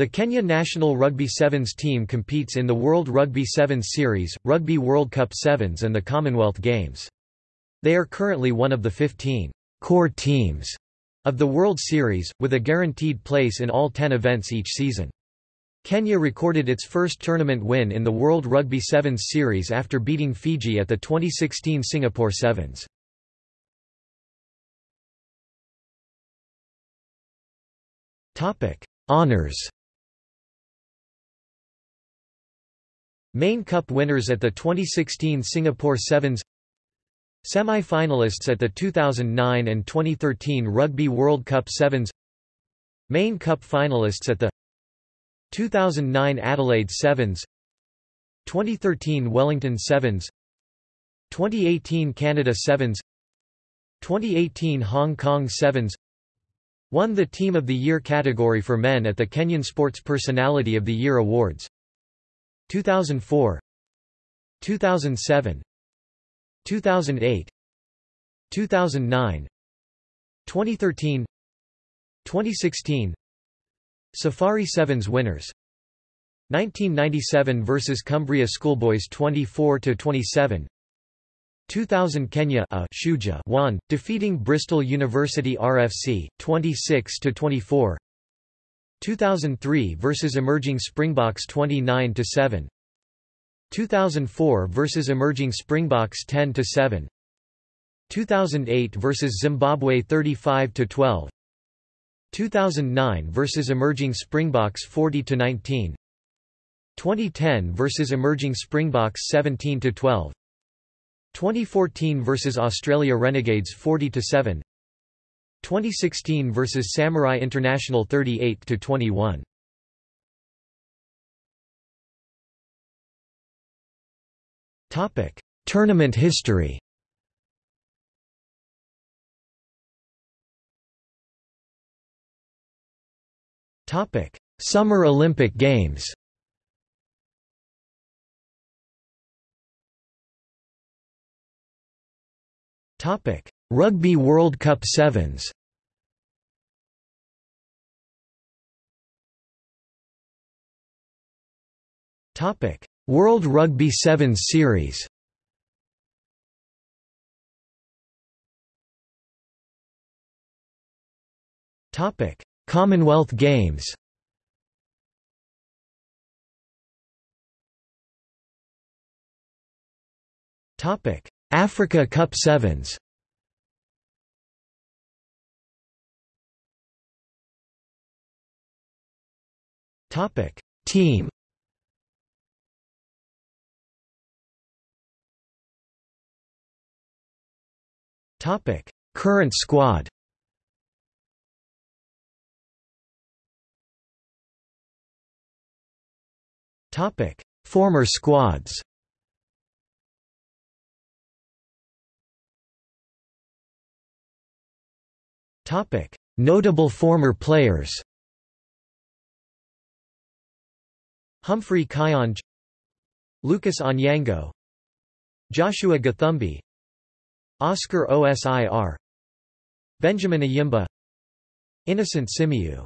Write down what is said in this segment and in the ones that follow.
The Kenya national Rugby Sevens team competes in the World Rugby Sevens Series, Rugby World Cup Sevens and the Commonwealth Games. They are currently one of the 15 core teams of the World Series, with a guaranteed place in all 10 events each season. Kenya recorded its first tournament win in the World Rugby Sevens Series after beating Fiji at the 2016 Singapore Sevens. Honours Main Cup winners at the 2016 Singapore Sevens Semi-finalists at the 2009 and 2013 Rugby World Cup Sevens Main Cup finalists at the 2009 Adelaide Sevens 2013 Wellington Sevens 2018 Canada Sevens 2018 Hong Kong Sevens Won the Team of the Year category for men at the Kenyan Sports Personality of the Year Awards 2004 2007 2008 2009 2013 2016 Safari Sevens winners. 1997 vs Cumbria Schoolboys 24 to 27 2000 Kenya a Shuja won defeating Bristol University RFC 26 to 24 2003 vs Emerging Springboks 29 to 7 2004 vs Emerging Springboks 10 to 7 2008 vs Zimbabwe 35 to 12 2009 vs Emerging Springboks 40 to 19 2010 vs Emerging Springboks 17 to 12 2014 vs Australia Renegades 40 to 7 2016 vs Samurai International 38 to 21 Topic: Tournament history. Topic: Summer Olympic Games. Topic: Rugby World Cup Sevens. Topic: World Rugby Sevens Series Topic: Commonwealth Games. Topic: Africa Cup Sevens. Topic: Team. Topic: Current squad. Topic: Former squads. Topic: Notable former players. Humphrey Kayange Lucas Onyango Joshua Gathumbi Oscar Osir Benjamin Ayimba Innocent Simiyu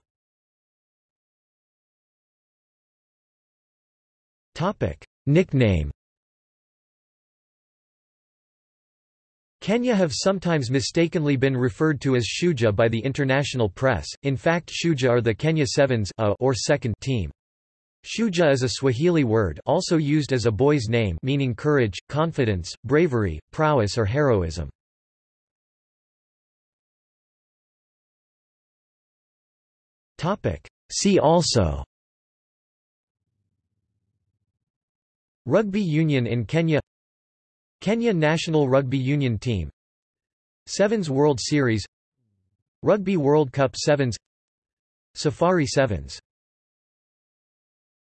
Topic. Nickname. Kenya have sometimes mistakenly been referred to as Shuja by the international press, in fact Shuja are the Kenya Sevens a or second team. Shuja is a Swahili word also used as a boy's name meaning courage, confidence, bravery, prowess or heroism. See also. Rugby union in Kenya. Kenya national rugby union team. Sevens World Series. Rugby World Cup Sevens. Safari Sevens